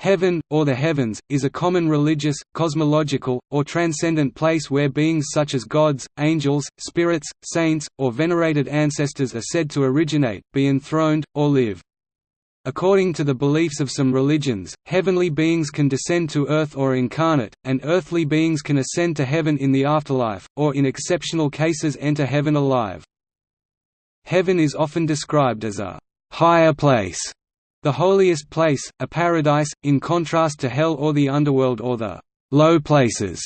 Heaven, or the heavens, is a common religious, cosmological, or transcendent place where beings such as gods, angels, spirits, saints, or venerated ancestors are said to originate, be enthroned, or live. According to the beliefs of some religions, heavenly beings can descend to earth or incarnate, and earthly beings can ascend to heaven in the afterlife, or in exceptional cases enter heaven alive. Heaven is often described as a «higher place» The holiest place, a paradise, in contrast to hell or the underworld or the low places,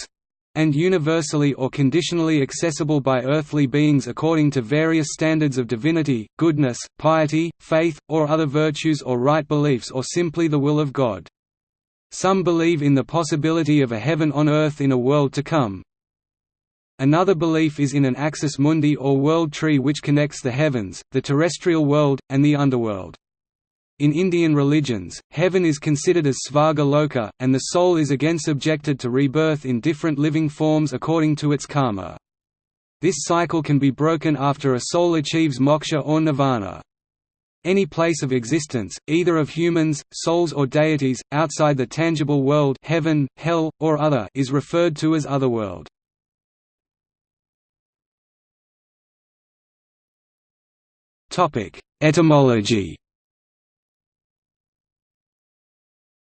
and universally or conditionally accessible by earthly beings according to various standards of divinity, goodness, piety, faith, or other virtues or right beliefs or simply the will of God. Some believe in the possibility of a heaven on earth in a world to come. Another belief is in an axis mundi or world tree which connects the heavens, the terrestrial world, and the underworld. In Indian religions, heaven is considered as Svarga Loka, and the soul is again subjected to rebirth in different living forms according to its karma. This cycle can be broken after a soul achieves moksha or nirvana. Any place of existence, either of humans, souls or deities, outside the tangible world heaven, hell, or other is referred to as otherworld. Etymology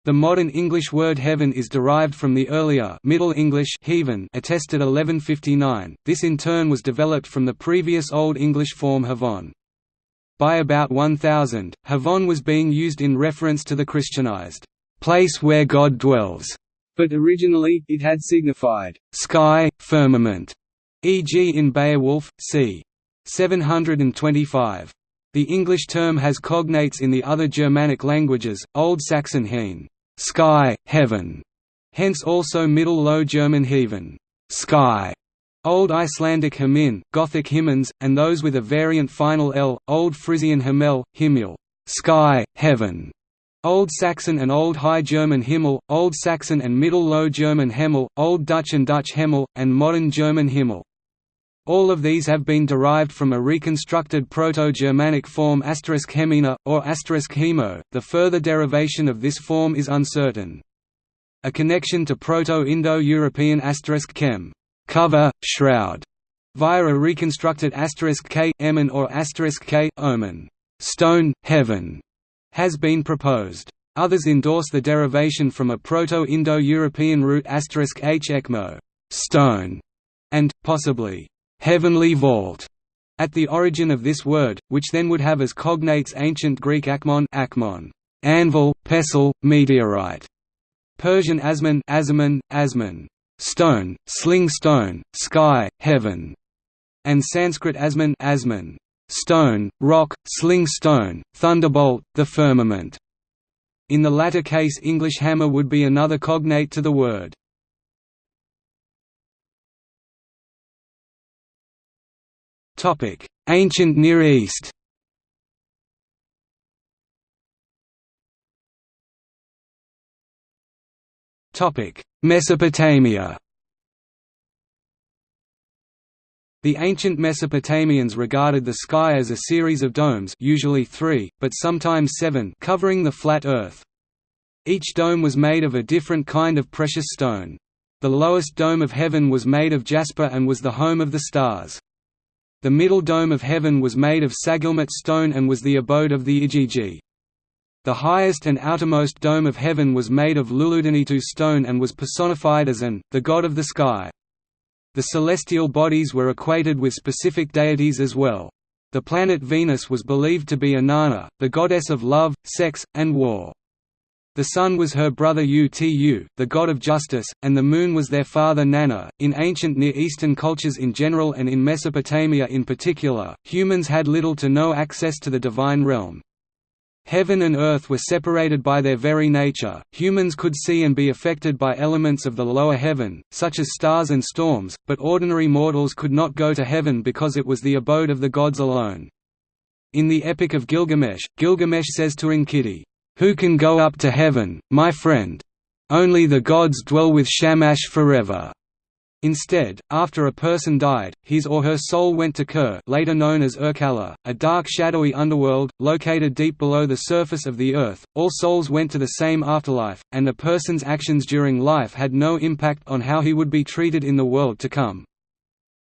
The modern English word heaven is derived from the earlier Middle English heaven attested 1159. This in turn was developed from the previous Old English form havon. By about 1000, havon was being used in reference to the Christianized place where God dwells, but originally it had signified sky, firmament, e.g. in Beowulf, c. 725. The English term has cognates in the other Germanic languages, Old Saxon heen sky, heaven, hence also Middle Low German heaven, sky, Old Icelandic himin, Gothic himins, and those with a variant final l, Old Frisian himmel, himmel, sky, heaven, Old Saxon and Old High German Himmel, Old Saxon and Middle Low German Hemmel, Old Dutch and Dutch Hemmel, and Modern German Himmel. All of these have been derived from a reconstructed Proto-Germanic form hemina, or hemo. The further derivation of this form is uncertain. A connection to Proto-Indo-European chem cover, shroud, via a reconstructed k emin or k omen stone, heaven, has been proposed. Others endorse the derivation from a Proto-Indo-European root h ekmo stone, and, possibly, heavenly vault at the origin of this word, which then would have as cognates ancient Greek akmon, akmon anvil, pestle, meteorite, Persian asman, asman, asman stone, sling stone, sky, heaven, and Sanskrit asman, asman stone, rock, sling stone, thunderbolt, the firmament. In the latter case English hammer would be another cognate to the word. Ancient Near East Topic: Mesopotamia The ancient Mesopotamians regarded the sky as a series of domes usually three, but sometimes seven covering the flat earth. Each dome was made of a different kind of precious stone. The lowest dome of heaven was made of jasper and was the home of the stars. The middle dome of heaven was made of sagilmut stone and was the abode of the Igigi. The highest and outermost dome of heaven was made of Luludanitu stone and was personified as An, the god of the sky. The celestial bodies were equated with specific deities as well. The planet Venus was believed to be Inanna, the goddess of love, sex, and war. The sun was her brother Utu, the god of justice, and the moon was their father Nanna. In ancient Near Eastern cultures in general and in Mesopotamia in particular, humans had little to no access to the divine realm. Heaven and earth were separated by their very nature, humans could see and be affected by elements of the lower heaven, such as stars and storms, but ordinary mortals could not go to heaven because it was the abode of the gods alone. In the Epic of Gilgamesh, Gilgamesh says to Enkidu, who can go up to heaven, my friend? Only the gods dwell with Shamash forever. Instead, after a person died, his or her soul went to Kur later known as Irkalla, a dark shadowy underworld, located deep below the surface of the earth. All souls went to the same afterlife, and a person's actions during life had no impact on how he would be treated in the world to come.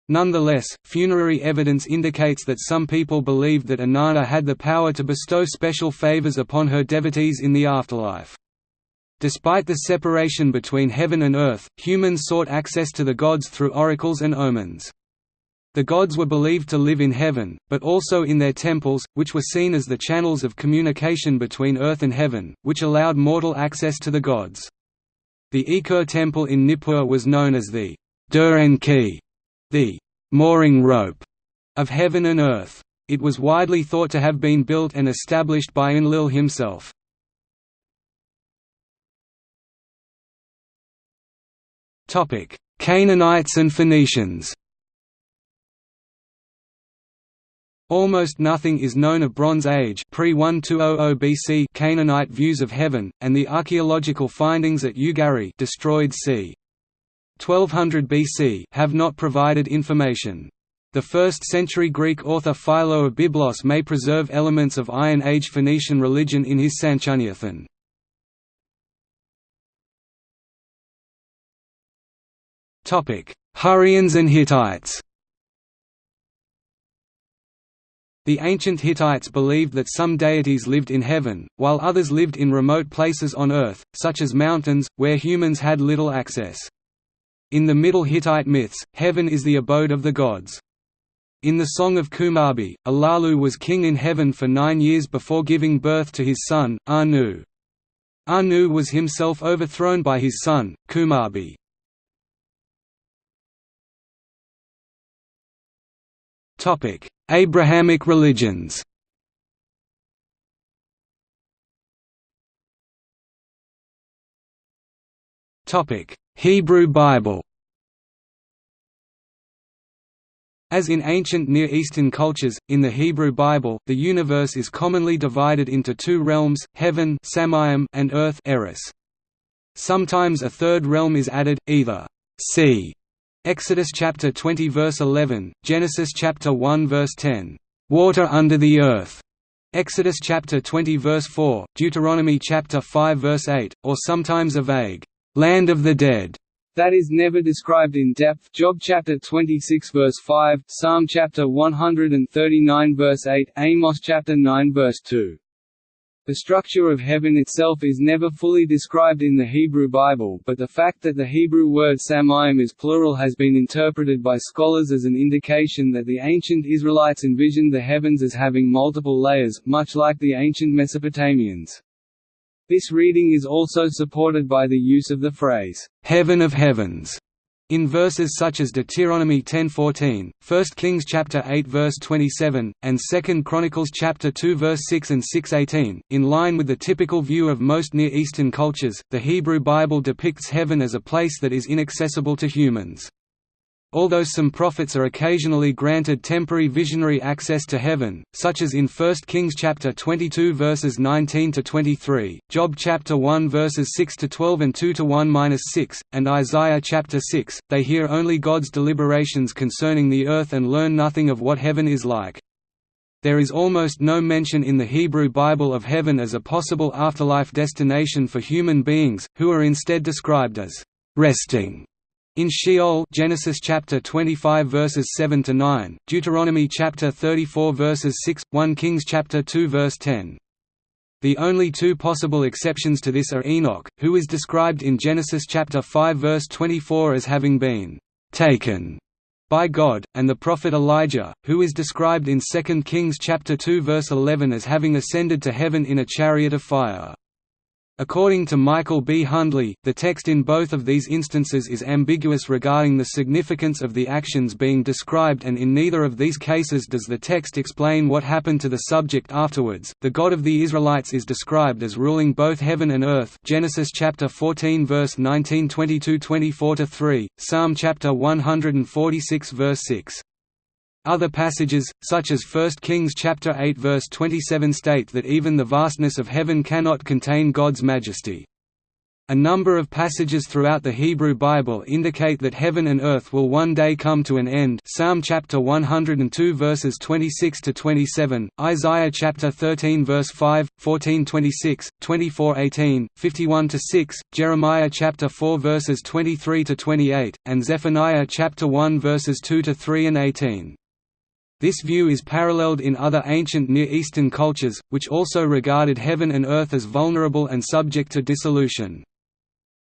Nonetheless, funerary evidence indicates that some people believed that Inanna had the power to bestow special favors upon her devotees in the afterlife. Despite the separation between heaven and earth, humans sought access to the gods through oracles and omens. The gods were believed to live in heaven, but also in their temples, which were seen as the channels of communication between earth and heaven, which allowed mortal access to the gods. The Ekur temple in Nippur was known as the Duranki, the mooring rope of heaven and earth. It was widely thought to have been built and established by Enlil himself. Canaanites and Phoenicians. Almost nothing is known of Bronze Age pre-1200 BC Canaanite views of heaven, and the archaeological findings at Ugarit destroyed c. 1200 BC have not provided information. The 1st-century Greek author Philo of Byblos may preserve elements of Iron Age Phoenician religion in his Sanchuniathon. Hurrians and Hittites The ancient Hittites believed that some deities lived in heaven, while others lived in remote places on earth, such as mountains, where humans had little access. In the Middle Hittite myths, heaven is the abode of the gods. In the Song of Kumarbi, Alalu was king in heaven for nine years before giving birth to his son, Anu. Anu was himself overthrown by his son, Kumarbi. Abrahamic religions Hebrew Bible As in ancient Near Eastern cultures, in the Hebrew Bible, the universe is commonly divided into two realms, heaven and earth. Sometimes a third realm is added, either sea Exodus chapter 20 verse 11, Genesis chapter 1 verse 10, "Water under the earth." Exodus chapter 20 verse 4, Deuteronomy chapter 5 verse 8, or sometimes a vague land of the dead that is never described in depth Job chapter 26 verse 5, Psalm chapter 139 verse 8, Amos chapter 9 verse 2. The structure of heaven itself is never fully described in the Hebrew Bible but the fact that the Hebrew word samayim is plural has been interpreted by scholars as an indication that the ancient Israelites envisioned the heavens as having multiple layers, much like the ancient Mesopotamians. This reading is also supported by the use of the phrase, "'Heaven of Heavens' In verses such as Deuteronomy 10:14, 1 Kings chapter 8 verse 27, and 2 Chronicles chapter 2 verse 6 and 6:18, in line with the typical view of most Near Eastern cultures, the Hebrew Bible depicts heaven as a place that is inaccessible to humans. Although some prophets are occasionally granted temporary visionary access to heaven, such as in 1 Kings chapter 22 verses 19 to 23, Job chapter 1 verses 6 to 12 and 2 to 1-6, and Isaiah chapter 6, they hear only God's deliberations concerning the earth and learn nothing of what heaven is like. There is almost no mention in the Hebrew Bible of heaven as a possible afterlife destination for human beings, who are instead described as resting in Sheol Genesis chapter 25 verses 7 to 9, Deuteronomy chapter 34 verses 6, 1 Kings chapter 2 verse 10. The only two possible exceptions to this are Enoch, who is described in Genesis chapter 5 verse 24 as having been taken by God, and the prophet Elijah, who is described in 2 Kings chapter 2 verse 11 as having ascended to heaven in a chariot of fire. According to Michael B. Hundley, the text in both of these instances is ambiguous regarding the significance of the actions being described and in neither of these cases does the text explain what happened to the subject afterwards. The God of the Israelites is described as ruling both heaven and earth. Genesis chapter 14 verse 19 22-24 3, Psalm chapter 146 verse 6. Other passages, such as 1 Kings chapter 8 verse 27 state that even the vastness of heaven cannot contain God's majesty. A number of passages throughout the Hebrew Bible indicate that heaven and earth will one day come to an end Psalm chapter 102 verses 26 to 27, Isaiah chapter 13 verse 5, 14:26, 24:18, 51 to 6, Jeremiah chapter 4 verses 23 to 28, and Zephaniah chapter 1 verses 2 to 3 and 18. This view is paralleled in other ancient Near Eastern cultures, which also regarded heaven and earth as vulnerable and subject to dissolution.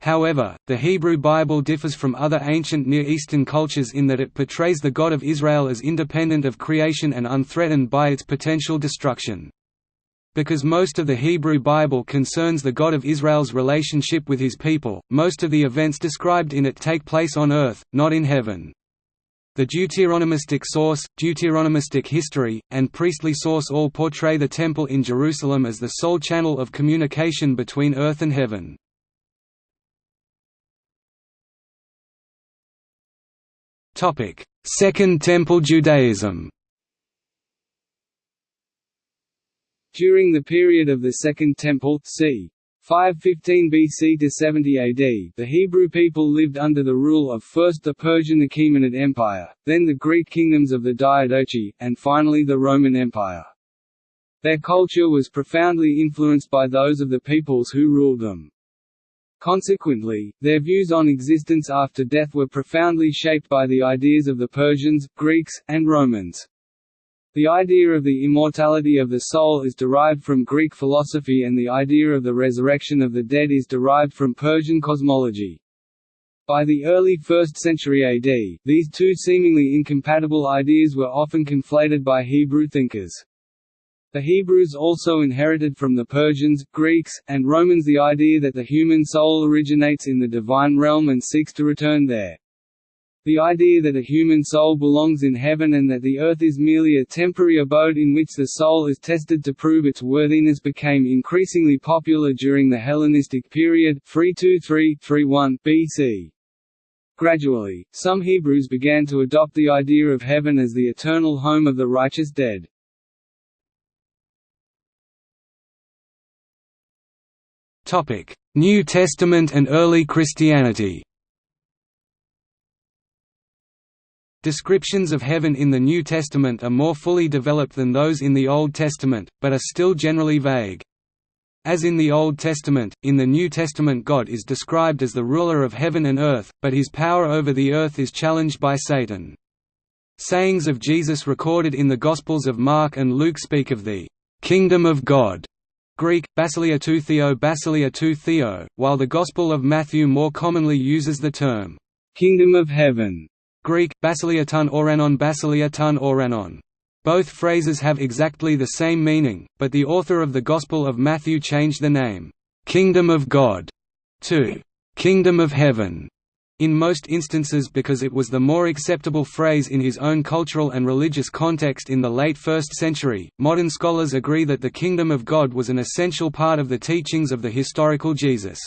However, the Hebrew Bible differs from other ancient Near Eastern cultures in that it portrays the God of Israel as independent of creation and unthreatened by its potential destruction. Because most of the Hebrew Bible concerns the God of Israel's relationship with his people, most of the events described in it take place on earth, not in heaven. The Deuteronomistic source, Deuteronomistic history, and priestly source all portray the Temple in Jerusalem as the sole channel of communication between earth and heaven. Second Temple Judaism. During the period of the Second Temple, c. 515 BC to 70 AD, the Hebrew people lived under the rule of first the Persian Achaemenid Empire, then the Greek kingdoms of the Diadochi, and finally the Roman Empire. Their culture was profoundly influenced by those of the peoples who ruled them. Consequently, their views on existence after death were profoundly shaped by the ideas of the Persians, Greeks, and Romans. The idea of the immortality of the soul is derived from Greek philosophy and the idea of the resurrection of the dead is derived from Persian cosmology. By the early 1st century AD, these two seemingly incompatible ideas were often conflated by Hebrew thinkers. The Hebrews also inherited from the Persians, Greeks, and Romans the idea that the human soul originates in the divine realm and seeks to return there. The idea that a human soul belongs in heaven and that the earth is merely a temporary abode in which the soul is tested to prove its worthiness became increasingly popular during the Hellenistic period 323–31 BC. Gradually, some Hebrews began to adopt the idea of heaven as the eternal home of the righteous dead. New Testament and early Christianity. Descriptions of heaven in the New Testament are more fully developed than those in the Old Testament, but are still generally vague. As in the Old Testament, in the New Testament God is described as the ruler of heaven and earth, but his power over the earth is challenged by Satan. Sayings of Jesus recorded in the Gospels of Mark and Luke speak of the "...kingdom of God", Greek, basileia tou theo basileia tou theo, while the Gospel of Matthew more commonly uses the term, "'Kingdom of Heaven' Greek, basileia ton oranon basileia ton oranon. Both phrases have exactly the same meaning, but the author of the Gospel of Matthew changed the name, "'Kingdom of God' to "'Kingdom of Heaven' in most instances because it was the more acceptable phrase in his own cultural and religious context in the late 1st century. Modern scholars agree that the kingdom of God was an essential part of the teachings of the historical Jesus.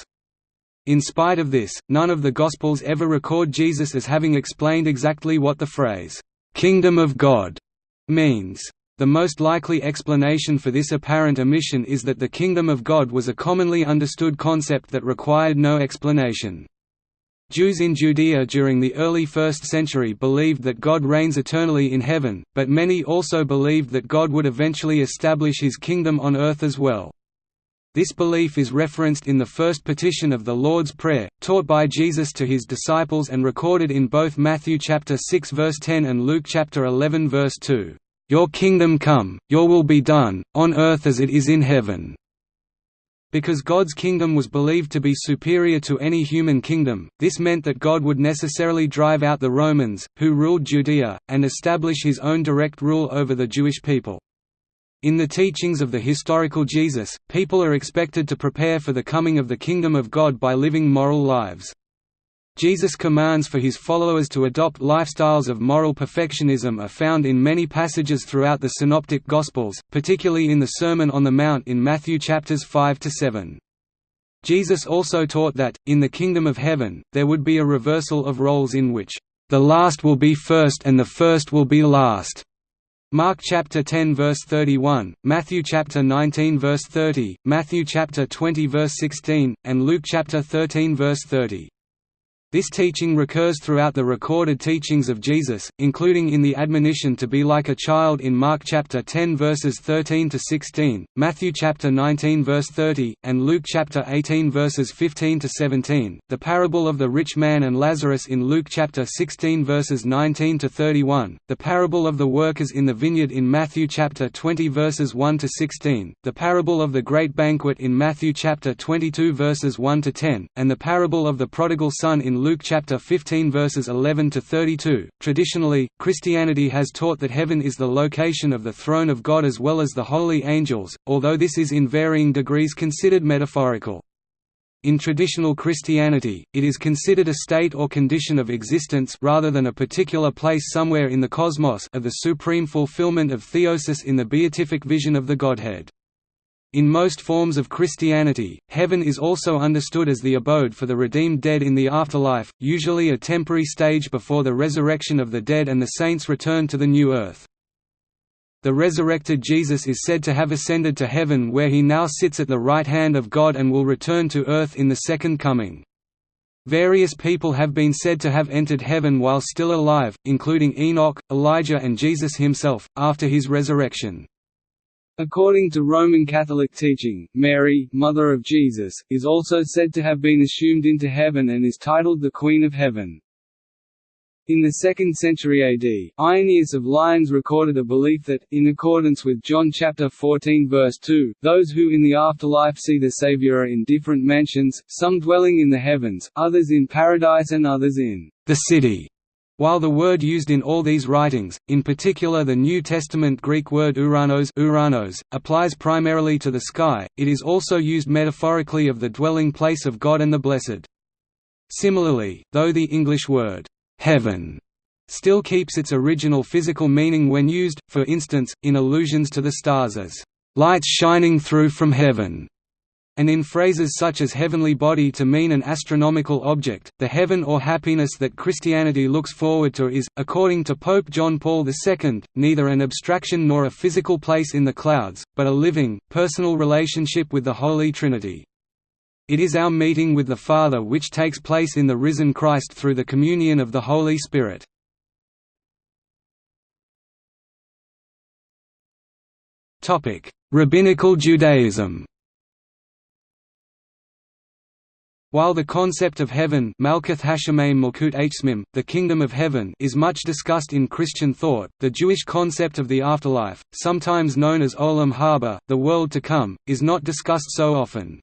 In spite of this, none of the Gospels ever record Jesus as having explained exactly what the phrase, kingdom of God, means. The most likely explanation for this apparent omission is that the kingdom of God was a commonly understood concept that required no explanation. Jews in Judea during the early 1st century believed that God reigns eternally in heaven, but many also believed that God would eventually establish his kingdom on earth as well. This belief is referenced in the first petition of the Lord's Prayer, taught by Jesus to his disciples and recorded in both Matthew chapter 6 verse 10 and Luke chapter 11 verse 2. Your kingdom come, your will be done, on earth as it is in heaven. Because God's kingdom was believed to be superior to any human kingdom, this meant that God would necessarily drive out the Romans, who ruled Judea, and establish his own direct rule over the Jewish people. In the teachings of the historical Jesus, people are expected to prepare for the coming of the kingdom of God by living moral lives. Jesus' commands for his followers to adopt lifestyles of moral perfectionism are found in many passages throughout the Synoptic Gospels, particularly in the Sermon on the Mount in Matthew chapters 5 to 7. Jesus also taught that, in the kingdom of heaven, there would be a reversal of roles in which, "...the last will be first and the first will be last." Mark chapter 10 verse 31, Matthew chapter 19 verse 30, Matthew chapter 20 verse 16, and Luke chapter 13 verse 30. This teaching recurs throughout the recorded teachings of Jesus, including in the admonition to be like a child in Mark chapter 10 verses 13 to 16, Matthew chapter 19 verse 30, and Luke chapter 18 verses 15 to 17. The parable of the rich man and Lazarus in Luke chapter 16 verses 19 to 31, the parable of the workers in the vineyard in Matthew chapter 20 verses 1 to 16, the parable of the great banquet in Matthew chapter 22 verses 1 to 10, and the parable of the prodigal son in Luke chapter 15 verses 11 to 32. Traditionally, Christianity has taught that heaven is the location of the throne of God as well as the holy angels, although this is in varying degrees considered metaphorical. In traditional Christianity, it is considered a state or condition of existence rather than a particular place somewhere in the cosmos of the supreme fulfillment of theosis in the beatific vision of the Godhead. In most forms of Christianity, heaven is also understood as the abode for the redeemed dead in the afterlife, usually a temporary stage before the resurrection of the dead and the saints return to the new earth. The resurrected Jesus is said to have ascended to heaven where he now sits at the right hand of God and will return to earth in the second coming. Various people have been said to have entered heaven while still alive, including Enoch, Elijah and Jesus himself, after his resurrection. According to Roman Catholic teaching, Mary, mother of Jesus, is also said to have been assumed into heaven and is titled the Queen of Heaven. In the 2nd century AD, Irenaeus of Lyons recorded a belief that, in accordance with John chapter 14 verse 2, those who in the afterlife see the Saviour are in different mansions, some dwelling in the heavens, others in paradise and others in the city. While the word used in all these writings, in particular the New Testament Greek word uranos, uranos applies primarily to the sky, it is also used metaphorically of the dwelling place of God and the blessed. Similarly, though the English word, heaven, still keeps its original physical meaning when used, for instance, in allusions to the stars as, lights shining through from heaven and in phrases such as heavenly body to mean an astronomical object, the heaven or happiness that Christianity looks forward to is, according to Pope John Paul II, neither an abstraction nor a physical place in the clouds, but a living, personal relationship with the Holy Trinity. It is our meeting with the Father which takes place in the risen Christ through the communion of the Holy Spirit. Rabbinical Judaism While the concept of heaven the kingdom of heaven is much discussed in Christian thought, the Jewish concept of the afterlife, sometimes known as olam haba, the world to come, is not discussed so often.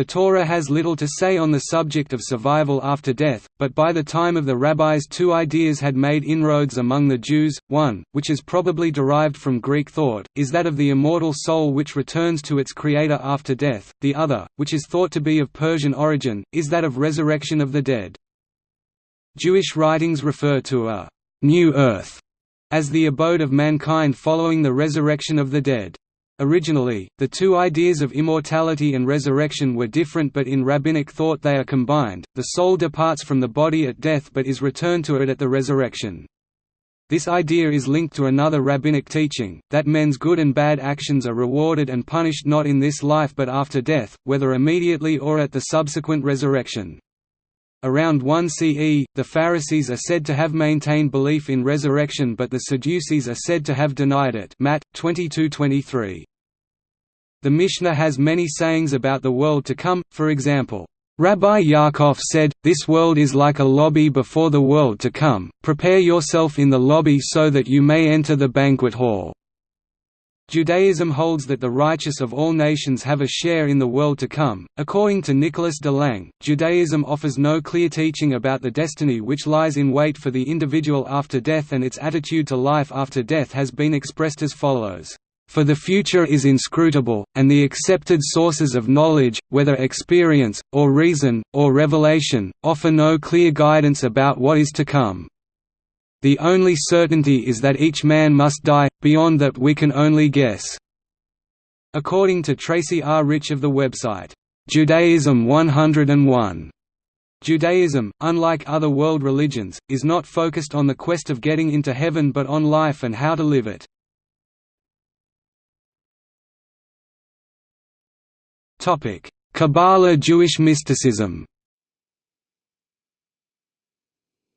The Torah has little to say on the subject of survival after death, but by the time of the rabbis two ideas had made inroads among the Jews, one, which is probably derived from Greek thought, is that of the immortal soul which returns to its creator after death, the other, which is thought to be of Persian origin, is that of resurrection of the dead. Jewish writings refer to a «new earth» as the abode of mankind following the resurrection of the dead. Originally, the two ideas of immortality and resurrection were different but in rabbinic thought they are combined, the soul departs from the body at death but is returned to it at the resurrection. This idea is linked to another rabbinic teaching, that men's good and bad actions are rewarded and punished not in this life but after death, whether immediately or at the subsequent resurrection. Around 1 CE, the Pharisees are said to have maintained belief in resurrection but the Sadducees are said to have denied it Matt 22:23. The Mishnah has many sayings about the world to come, for example, Rabbi Yaakov said, This world is like a lobby before the world to come, prepare yourself in the lobby so that you may enter the banquet hall. Judaism holds that the righteous of all nations have a share in the world to come. According to Nicholas de Lange, Judaism offers no clear teaching about the destiny which lies in wait for the individual after death, and its attitude to life after death has been expressed as follows for the future is inscrutable, and the accepted sources of knowledge, whether experience, or reason, or revelation, offer no clear guidance about what is to come. The only certainty is that each man must die, beyond that we can only guess." According to Tracy R. Rich of the website, Judaism 101, Judaism, unlike other world religions, is not focused on the quest of getting into heaven but on life and how to live it. Kabbalah Jewish mysticism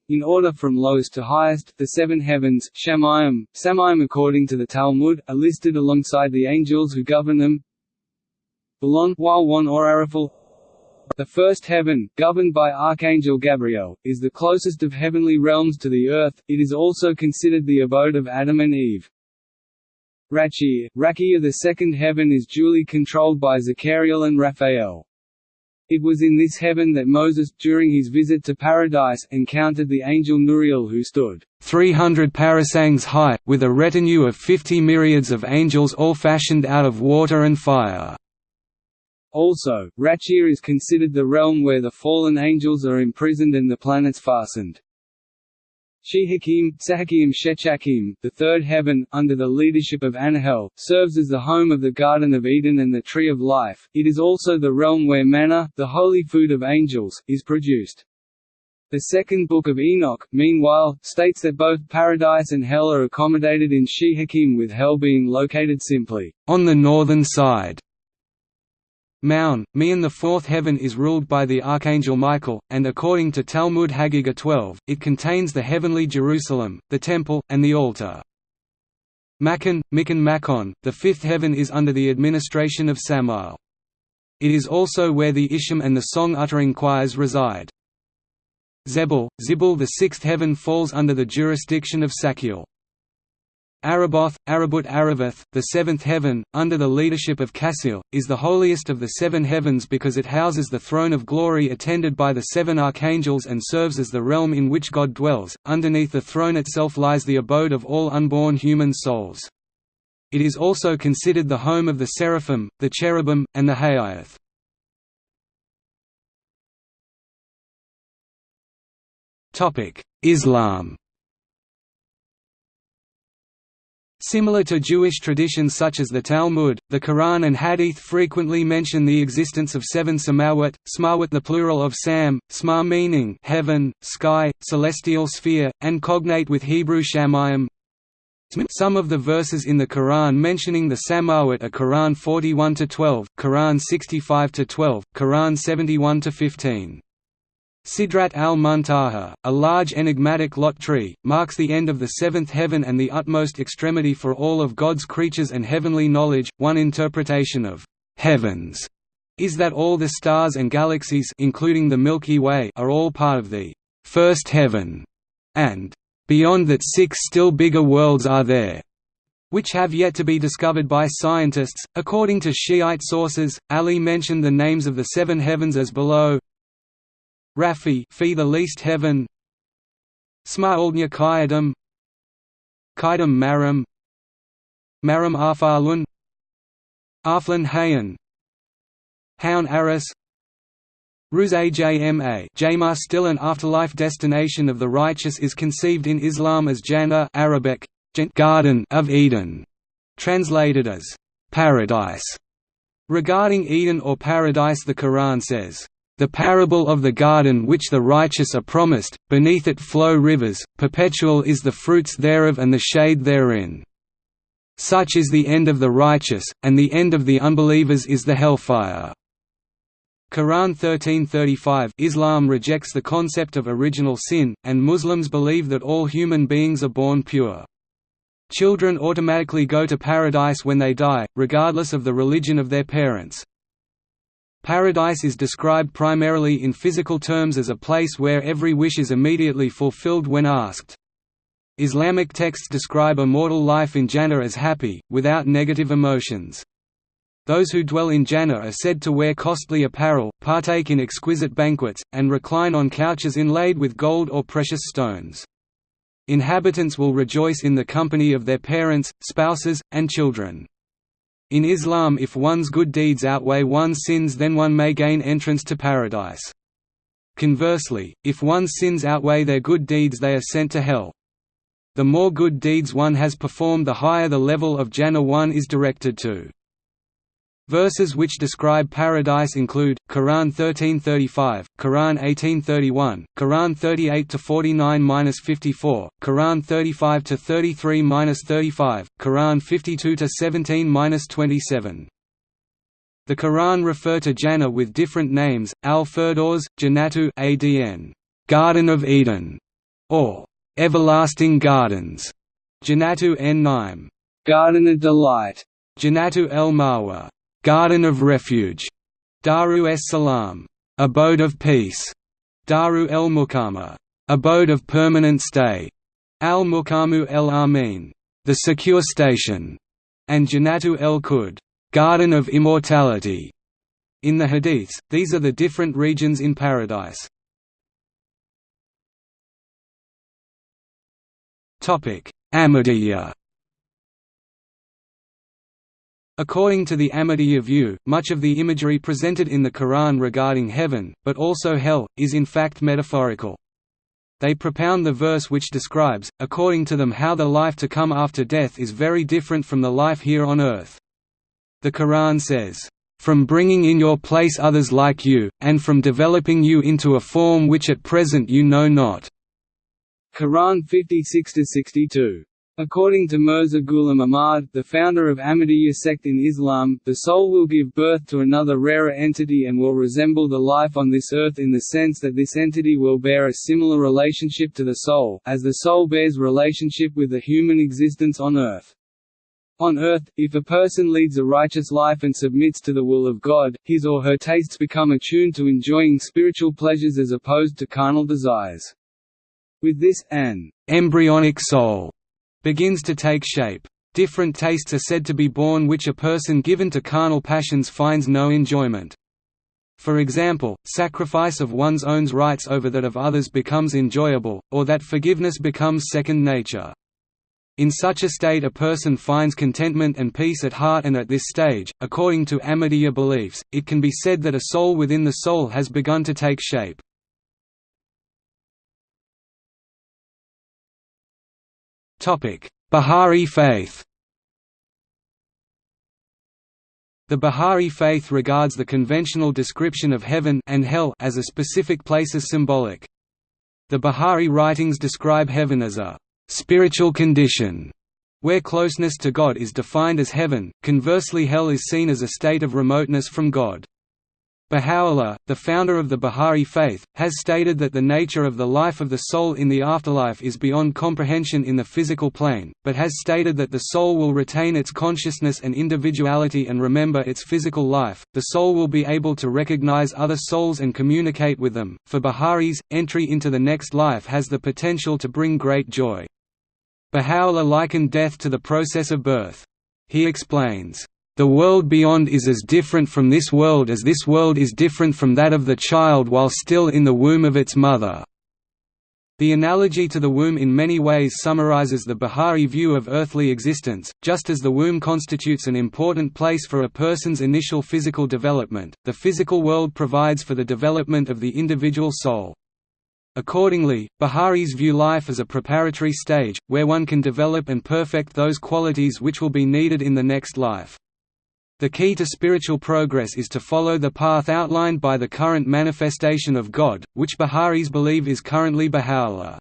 In order from lowest to highest, the seven heavens Shamayim, Samayim according to the Talmud, are listed alongside the angels who govern them. Belon, one or Arafel, the first heaven, governed by Archangel Gabriel, is the closest of heavenly realms to the earth, it is also considered the abode of Adam and Eve. Rachir, Rakia the second heaven is duly controlled by Zechariel and Raphael. It was in this heaven that Moses, during his visit to paradise, encountered the angel Nuriel who stood 300 parasangs high, with a retinue of fifty myriads of angels all fashioned out of water and fire. Also, Rachir is considered the realm where the fallen angels are imprisoned and the planets fastened. Shehakim, Sahakim Shechakim, the third heaven, under the leadership of Anahel, serves as the home of the Garden of Eden and the Tree of Life. It is also the realm where manna, the holy food of angels, is produced. The second book of Enoch, meanwhile, states that both paradise and hell are accommodated in Shehakim with hell being located simply, on the northern side. Maun, Meon the fourth heaven is ruled by the archangel Michael, and according to Talmud Haggadah 12, it contains the heavenly Jerusalem, the temple, and the altar. Makon, Mikon Makon, the fifth heaven is under the administration of Samael. It is also where the Isham and the song-uttering choirs reside. Zebul, Zibul the sixth heaven falls under the jurisdiction of Sakiel. Araboth, Arabut Aravath, the seventh heaven, under the leadership of Cassiel, is the holiest of the seven heavens because it houses the throne of glory attended by the seven archangels and serves as the realm in which God dwells. Underneath the throne itself lies the abode of all unborn human souls. It is also considered the home of the seraphim, the cherubim, and the Hayath. Islam Similar to Jewish traditions such as the Talmud, the Quran and Hadith frequently mention the existence of seven samawat, smawat the plural of sam, sma meaning heaven, sky, celestial sphere, and cognate with Hebrew shamayim. Some of the verses in the Quran mentioning the samawat are Quran 41–12, Quran 65–12, Quran 71–15. Sidrat al-Muntaha, a large enigmatic lot tree, marks the end of the seventh heaven and the utmost extremity for all of God's creatures and heavenly knowledge. One interpretation of heavens is that all the stars and galaxies including the Milky Way are all part of the first heaven, and beyond that six still bigger worlds are there, which have yet to be discovered by scientists. According to Shiite sources, Ali mentioned the names of the seven heavens as below Rafi fee the least heaven. Smaoldnya Kayadam Kaidam Maram. Maram Arfalun Arflin Hayan. Haun Aris. Ruz-Ajma Jamar still an afterlife destination of the righteous is conceived in Islam as Jannah Arabic, Garden of Eden, translated as paradise. Regarding Eden or paradise the Quran says, the parable of the garden which the righteous are promised, beneath it flow rivers, perpetual is the fruits thereof and the shade therein. Such is the end of the righteous, and the end of the unbelievers is the hellfire. Quran 1335 Islam rejects the concept of original sin, and Muslims believe that all human beings are born pure. Children automatically go to paradise when they die, regardless of the religion of their parents. Paradise is described primarily in physical terms as a place where every wish is immediately fulfilled when asked. Islamic texts describe immortal life in Jannah as happy, without negative emotions. Those who dwell in Jannah are said to wear costly apparel, partake in exquisite banquets, and recline on couches inlaid with gold or precious stones. Inhabitants will rejoice in the company of their parents, spouses, and children. In Islam if one's good deeds outweigh one's sins then one may gain entrance to paradise. Conversely, if one's sins outweigh their good deeds they are sent to hell. The more good deeds one has performed the higher the level of Jannah one is directed to. Verses which describe paradise include Quran 1335, Quran 1831, Quran 38 to 49-54, Quran 35 to 33-35, Quran 52 to 17-27. The Quran refer to Jannah with different names: Al-Firdaus, Jannatu, Adn, Garden of Eden, or Everlasting Gardens, Jannatu en-Naim, Garden of Delight, Jannatu el-Mawa, Garden of Refuge, Daru es Salam, Abode of Peace, Daru el Mukama, Abode of Permanent Stay, Al Mukamu el Amin, the Secure Station, and Janatu el Kud, Garden of Immortality. In the Hadiths, these are the different regions in paradise. Topic: Ahmadiyya According to the Ahmadiyya view, much of the imagery presented in the Quran regarding heaven, but also hell, is in fact metaphorical. They propound the verse which describes, according to them how the life to come after death is very different from the life here on earth. The Quran says, "...from bringing in your place others like you, and from developing you into a form which at present you know not." Quran 56–62 According to Mirza Ghulam Ahmad, the founder of Ahmadiyya sect in Islam, the soul will give birth to another rarer entity and will resemble the life on this earth in the sense that this entity will bear a similar relationship to the soul, as the soul bears relationship with the human existence on earth. On earth, if a person leads a righteous life and submits to the will of God, his or her tastes become attuned to enjoying spiritual pleasures as opposed to carnal desires. With this, an embryonic soul begins to take shape. Different tastes are said to be born which a person given to carnal passions finds no enjoyment. For example, sacrifice of one's own rights over that of others becomes enjoyable, or that forgiveness becomes second nature. In such a state a person finds contentment and peace at heart and at this stage, according to Ahmadiyya beliefs, it can be said that a soul within the soul has begun to take shape. Bahá'í faith The Bahá'í faith regards the conventional description of heaven and hell as a specific place as symbolic. The Bahá'í writings describe heaven as a spiritual condition where closeness to God is defined as heaven, conversely hell is seen as a state of remoteness from God. Baha'u'llah, the founder of the Bahá'í faith, has stated that the nature of the life of the soul in the afterlife is beyond comprehension in the physical plane, but has stated that the soul will retain its consciousness and individuality and remember its physical life. The soul will be able to recognize other souls and communicate with them. For Bahá'ís, entry into the next life has the potential to bring great joy. Baha'u'llah likened death to the process of birth. He explains, the world beyond is as different from this world as this world is different from that of the child while still in the womb of its mother." The analogy to the womb in many ways summarizes the Bahá'í view of earthly existence, just as the womb constitutes an important place for a person's initial physical development, the physical world provides for the development of the individual soul. Accordingly, Bahá'ís view life as a preparatory stage, where one can develop and perfect those qualities which will be needed in the next life. The key to spiritual progress is to follow the path outlined by the current manifestation of God, which Bahá'ís believe is currently Baha'u'llah.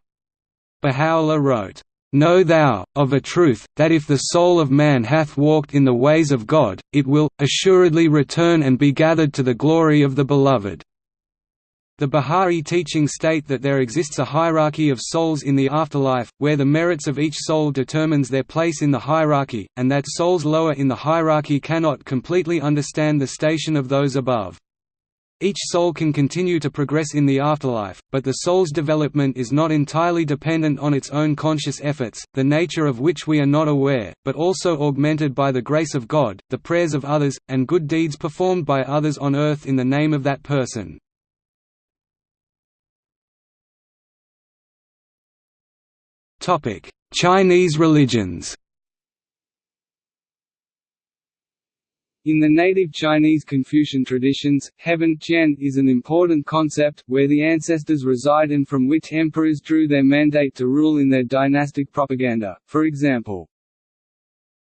Baha'u'llah wrote, Know thou, of a truth, that if the soul of man hath walked in the ways of God, it will, assuredly return and be gathered to the glory of the Beloved. The Bahá'í teachings state that there exists a hierarchy of souls in the afterlife, where the merits of each soul determines their place in the hierarchy, and that souls lower in the hierarchy cannot completely understand the station of those above. Each soul can continue to progress in the afterlife, but the soul's development is not entirely dependent on its own conscious efforts, the nature of which we are not aware, but also augmented by the grace of God, the prayers of others, and good deeds performed by others on earth in the name of that person. Topic: Chinese religions. In the native Chinese Confucian traditions, heaven Tian is an important concept, where the ancestors reside and from which emperors drew their mandate to rule in their dynastic propaganda, for example.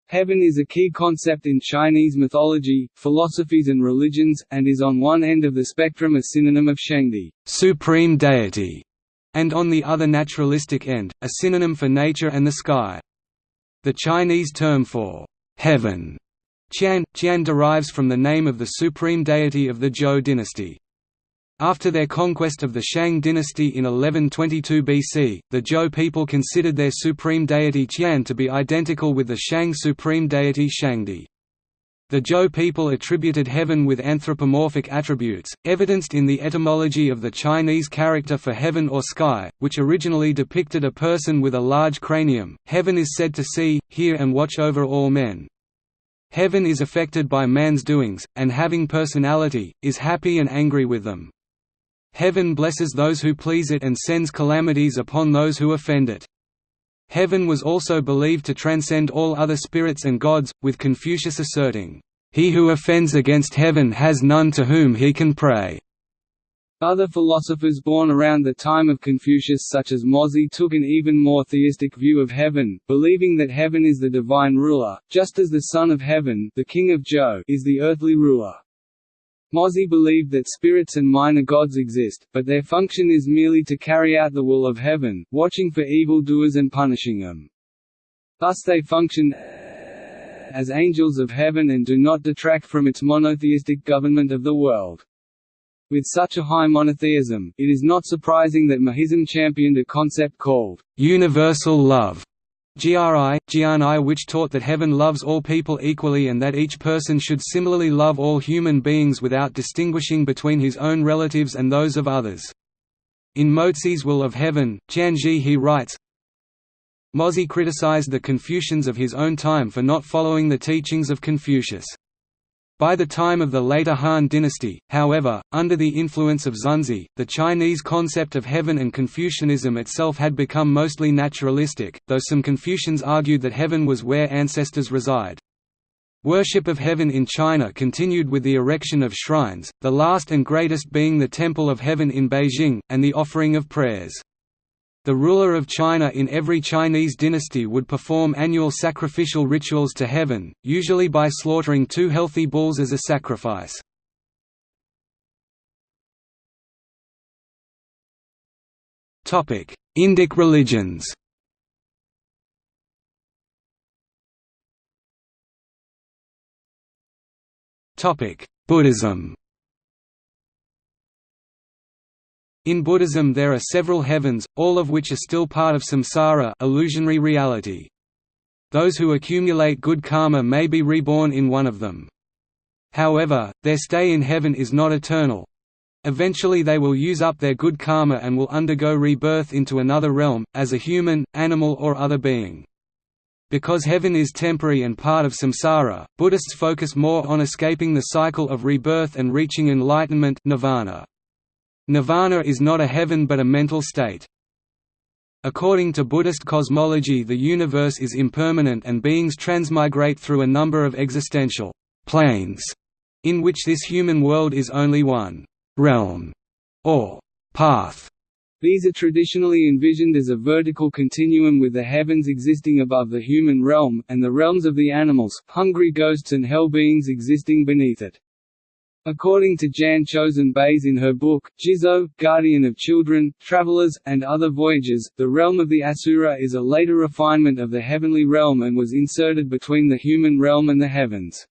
Heaven is a key concept in Chinese mythology, philosophies and religions, and is on one end of the spectrum a synonym of Shangdi supreme deity", and on the other naturalistic end, a synonym for nature and the sky. The Chinese term for «heaven» Tian, Tian derives from the name of the supreme deity of the Zhou dynasty. After their conquest of the Shang dynasty in 1122 BC, the Zhou people considered their supreme deity Tian to be identical with the Shang supreme deity Shangdi. The Zhou people attributed heaven with anthropomorphic attributes, evidenced in the etymology of the Chinese character for heaven or sky, which originally depicted a person with a large cranium. Heaven is said to see, hear, and watch over all men. Heaven is affected by man's doings, and having personality, is happy and angry with them. Heaven blesses those who please it and sends calamities upon those who offend it. Heaven was also believed to transcend all other spirits and gods, with Confucius asserting, "...he who offends against heaven has none to whom he can pray." Other philosophers born around the time of Confucius such as Mozi took an even more theistic view of heaven, believing that heaven is the divine ruler, just as the son of heaven the king of Zhou is the earthly ruler. Mozi believed that spirits and minor gods exist, but their function is merely to carry out the will of heaven, watching for evildoers and punishing them. Thus they function as angels of heaven and do not detract from its monotheistic government of the world. With such a high monotheism, it is not surprising that Mohism championed a concept called universal love, GRI, Gianni which taught that heaven loves all people equally and that each person should similarly love all human beings without distinguishing between his own relatives and those of others. In Mozi's Will of Heaven, Tianzhi he writes, Mozi criticized the Confucians of his own time for not following the teachings of Confucius. By the time of the later Han dynasty, however, under the influence of Xunzi, the Chinese concept of heaven and Confucianism itself had become mostly naturalistic, though some Confucians argued that heaven was where ancestors reside. Worship of heaven in China continued with the erection of shrines, the last and greatest being the Temple of Heaven in Beijing, and the offering of prayers. The ruler of China in every Chinese dynasty would perform annual sacrificial rituals to heaven, usually by slaughtering two healthy bulls as a sacrifice. Indic religions Buddhism In Buddhism there are several heavens, all of which are still part of samsara illusionary reality. Those who accumulate good karma may be reborn in one of them. However, their stay in heaven is not eternal. Eventually they will use up their good karma and will undergo rebirth into another realm, as a human, animal or other being. Because heaven is temporary and part of samsara, Buddhists focus more on escaping the cycle of rebirth and reaching enlightenment nirvana. Nirvana is not a heaven but a mental state. According to Buddhist cosmology the universe is impermanent and beings transmigrate through a number of existential planes, in which this human world is only one realm or path. These are traditionally envisioned as a vertical continuum with the heavens existing above the human realm, and the realms of the animals, hungry ghosts and hell beings existing beneath it. According to Jan Chozen Bays in her book, Jizo, Guardian of Children, Travelers, and Other Voyages, the realm of the Asura is a later refinement of the heavenly realm and was inserted between the human realm and the heavens.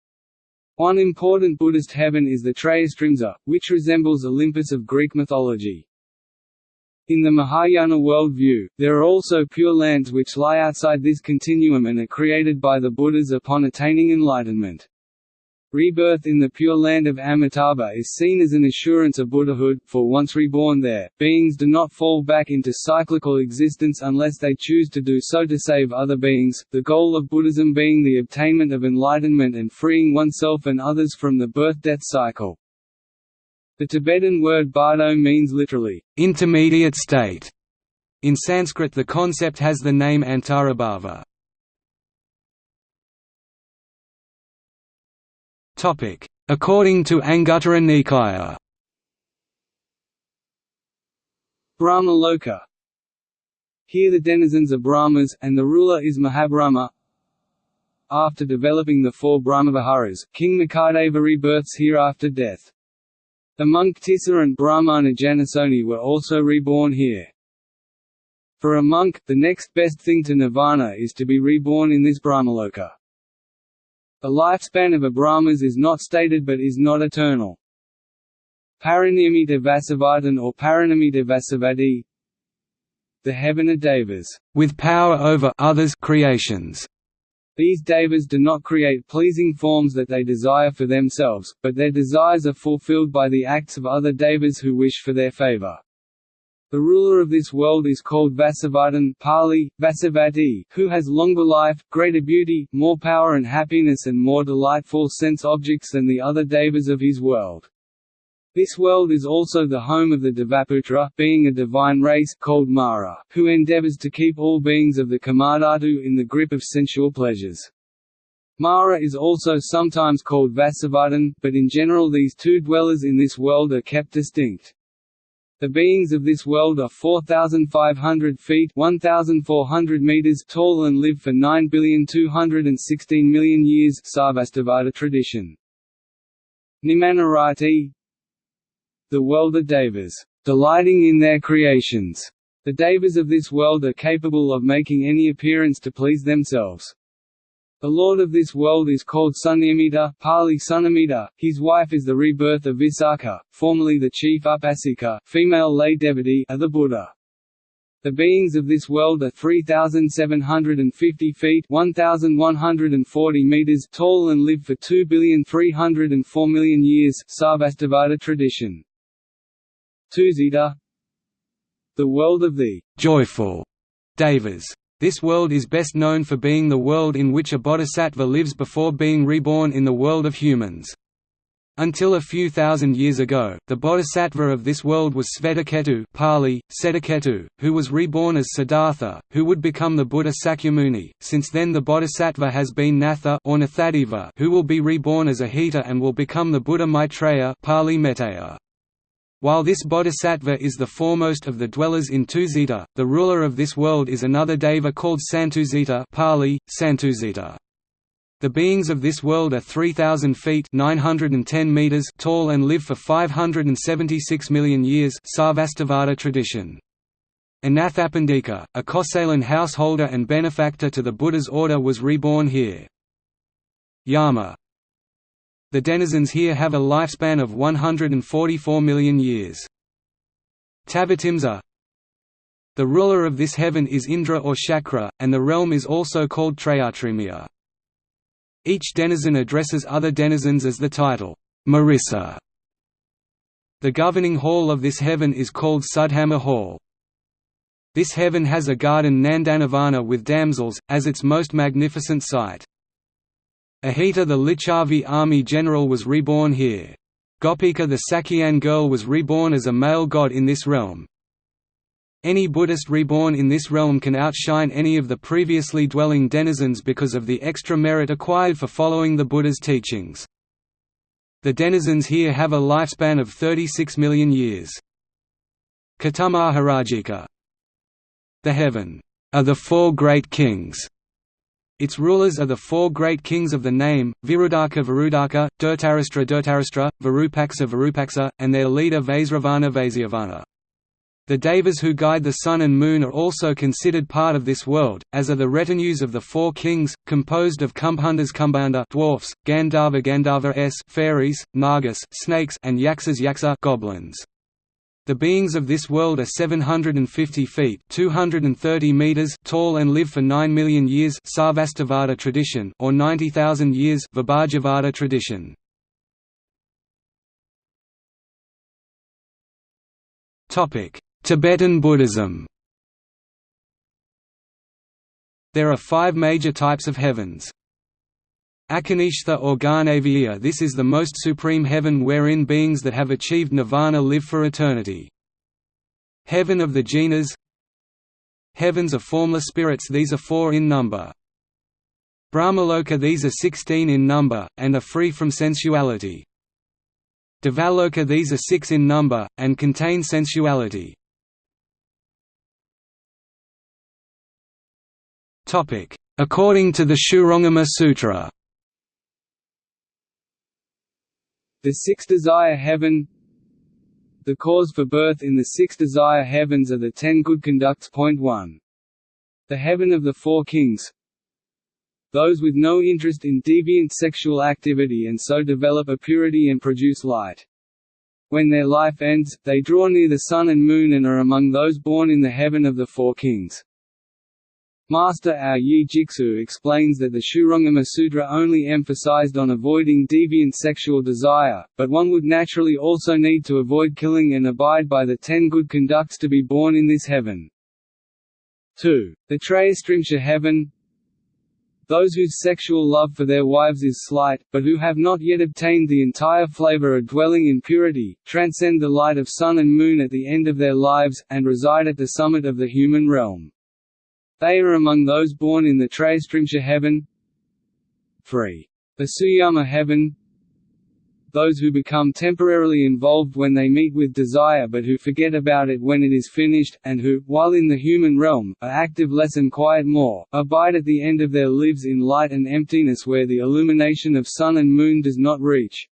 One important Buddhist heaven is the Trayastrimsa, which resembles Olympus of Greek mythology. In the Mahayana worldview, there are also pure lands which lie outside this continuum and are created by the Buddhas upon attaining enlightenment. Rebirth in the Pure Land of Amitabha is seen as an assurance of Buddhahood, for once reborn there, beings do not fall back into cyclical existence unless they choose to do so to save other beings, the goal of Buddhism being the obtainment of enlightenment and freeing oneself and others from the birth-death cycle. The Tibetan word bardo means literally, intermediate state. In Sanskrit the concept has the name antarabhava. According to Anguttara Nikaya Brahmaloka Here the denizens are Brahmas, and the ruler is Mahabrahma After developing the four Brahmaviharas, King Makhadeva rebirths here after death. The monk Tissa and Brahmana Janasoni were also reborn here. For a monk, the next best thing to nirvana is to be reborn in this Brahmaloka. The lifespan of a Brahmas is not stated but is not eternal. Parinimita Vasavardhan or Parinamita Vasavadi The heaven of Devas, with power over others creations. These devas do not create pleasing forms that they desire for themselves, but their desires are fulfilled by the acts of other devas who wish for their favor. The ruler of this world is called Vasavardhan Pali, Vasavati, who has longer life, greater beauty, more power and happiness and more delightful sense objects than the other devas of his world. This world is also the home of the Devaputra being a divine race called Mara, who endeavors to keep all beings of the Kamadhatu in the grip of sensual pleasures. Mara is also sometimes called Vasavardhan, but in general these two dwellers in this world are kept distinct. The beings of this world are 4,500 feet 1,400 meters tall and live for 9,216 million years Sarvastivada tradition. Nimanarati The world of Devas, delighting in their creations. The Devas of this world are capable of making any appearance to please themselves. The lord of this world is called Sunyamita Pali Sunamita, his wife is the rebirth of Visakha, formerly the chief Upasika female lay devotee of the Buddha. The beings of this world are 3,750 feet 1,140 meters tall and live for 2,304 million years Sarvastivada tradition. Tushita The world of the joyful Devas this world is best known for being the world in which a bodhisattva lives before being reborn in the world of humans. Until a few thousand years ago, the bodhisattva of this world was Svetaketu Pali, Setaketu, who was reborn as Siddhartha, who would become the Buddha Sakyamuni. Since then the bodhisattva has been Natha or Nathadeva, who will be reborn as Ajita and will become the Buddha Maitreya Pali Metteyya. While this bodhisattva is the foremost of the dwellers in Tushita, the ruler of this world is another deva called Santuzita Pali, Santuzita. The beings of this world are 3,000 feet 910 meters tall and live for 576 million years Sarvastivada tradition. Anathapindika, a Kosalan householder and benefactor to the Buddha's order was reborn here. Yama, the denizens here have a lifespan of 144 million years. Tavatimsa The ruler of this heaven is Indra or Shakra, and the realm is also called Trayatrimya. Each denizen addresses other denizens as the title, Marissa. The governing hall of this heaven is called Sudhama Hall. This heaven has a garden Nandanavana with damsels, as its most magnificent sight. Ajita the Licchavi army general was reborn here. Gopika the Sakyan girl was reborn as a male god in this realm. Any Buddhist reborn in this realm can outshine any of the previously dwelling denizens because of the extra merit acquired for following the Buddha's teachings. The denizens here have a lifespan of 36 million years. Katumaharajika The heaven are the four great kings its rulers are the four great kings of the name, Virudaka Virudaka, Dhritarashtra Dhritarashtra, Virupaksa Virupaksa, and their leader Vaisravana Vaishyavana. The devas who guide the sun and moon are also considered part of this world, as are the retinues of the four kings, composed of Kumbhandas Kumbhanda dwarfs, Gandharva Gandharva s fairies, Nagas snakes, and Yaksas Yaksa goblins. The beings of this world are 750 feet 230 meters tall and live for 9 million years Sarvastivada tradition or 90,000 years Vibhajyavada tradition. Tibetan Buddhism There are five major types of heavens. Akanishtha or Garnaviya This is the most supreme heaven wherein beings that have achieved nirvana live for eternity. Heaven of the jinas Heavens of formless spirits These are four in number. Brahmaloka These are sixteen in number, and are free from sensuality. Devaloka These are six in number, and contain sensuality. according to the Shurangama Sutra. The six desire heaven The cause for birth in the six desire heavens are the ten good conducts. Point 1. The heaven of the four kings Those with no interest in deviant sexual activity and so develop a purity and produce light. When their life ends, they draw near the sun and moon and are among those born in the heaven of the four kings. Master Ao Yi Jiksu explains that the Shurangama Sutra only emphasized on avoiding deviant sexual desire, but one would naturally also need to avoid killing and abide by the ten good conducts to be born in this heaven. 2. The Trayastrimsha heaven Those whose sexual love for their wives is slight, but who have not yet obtained the entire flavor of dwelling in purity, transcend the light of sun and moon at the end of their lives, and reside at the summit of the human realm. They are among those born in the Trayastrimsha heaven 3. The Suyama heaven Those who become temporarily involved when they meet with desire but who forget about it when it is finished, and who, while in the human realm, are active less and quiet more, abide at the end of their lives in light and emptiness where the illumination of sun and moon does not reach.